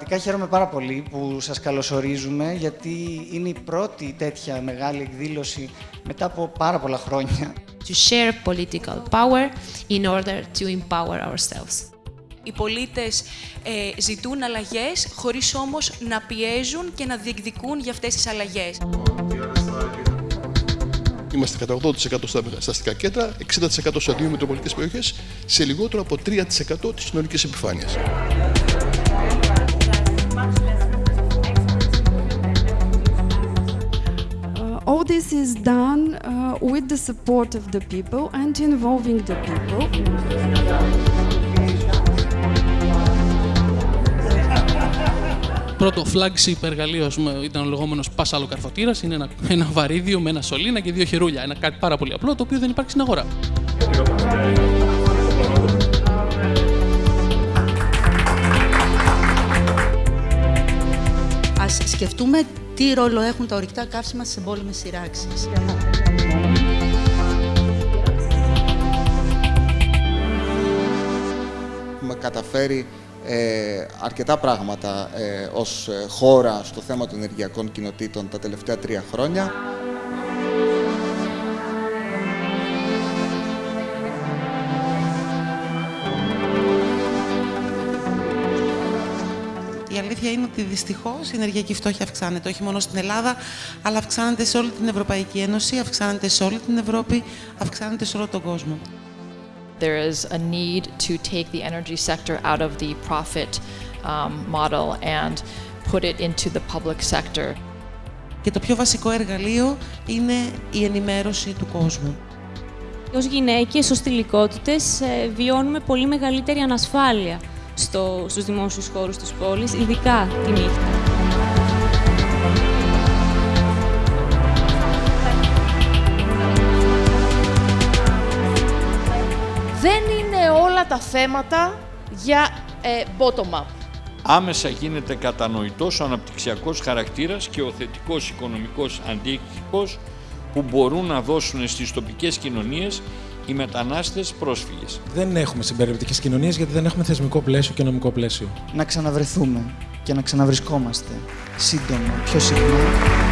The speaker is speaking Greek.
Αρχικά χαίρομαι πάρα πολύ που σας καλωσορίζουμε γιατί είναι η πρώτη τέτοια μεγάλη εκδήλωση μετά από πάρα πολλά χρόνια. to share political power in order to empower ourselves. Οι πολίτες ε, ζητούν αλλαγές χωρίς όμως να πιέζουν και να διεκδικούν για αυτές τις αλλαγές. Είμαστε κατά 80% στα, στα αστικά κέντρα, 60% σε δύο μετροπολιτικές περιοχές, σε λιγότερο από 3% της συνολικής επιφάνειας. Is done uh, with the support of the people and involving the people. Πρώτο flagship εργαλείο ας πούμε, ήταν ο λεγόμενος πασαλοκαρφωτήρα. Είναι ένα, ένα βαρύδιο με ένα σωλήνα και δύο χερούλια. Ένα κάτι πάρα πολύ απλό το οποίο δεν υπάρχει στην αγορά. Ας σκεφτούμε τι ρόλο έχουν τα ορυκτά καύσιμα στις εμπόλεμες σειράξεις. Έχουμε καταφέρει ε, αρκετά πράγματα ε, ως ε, χώρα στο θέμα των ενεργειακών κοινοτήτων τα τελευταία τρία χρόνια. Η αλήθεια είναι ότι δυστυχώς η ενεργειακή φτώχεια αυξάνεται όχι μόνο στην Ελλάδα, αλλά αυξάνεται σε όλη την Ευρωπαϊκή Ένωση, αυξάνεται σε όλη την Ευρώπη, αυξάνεται σε όλο τον κόσμο. There is a need to take the energy sector out of the profit um, model and put it into the public sector. Και το πιο βασικό εργαλείο είναι η ενημέρωση του κόσμου. Ως γυναίκες, ως θηλυκότητες, ε, βιώνουμε πολύ μεγαλύτερη ανασφάλεια στο, στους δημόσιους χώρους της πόλης, ειδικά τη νύχτα. Δεν είναι όλα τα θέματα για ε, bottom-up. Άμεσα γίνεται κατανοητός ο αναπτυξιακός χαρακτήρας και ο θετικός οικονομικός αντίκτυπος που μπορούν να δώσουν στις τοπικές κοινωνίες οι μετανάστες πρόσφυγες. Δεν έχουμε συμπεριληπτικές κοινωνίες γιατί δεν έχουμε θεσμικό πλαίσιο και νομικό πλαίσιο. Να ξαναβρεθούμε και να ξαναβρισκόμαστε σύντομα, πιο συχνά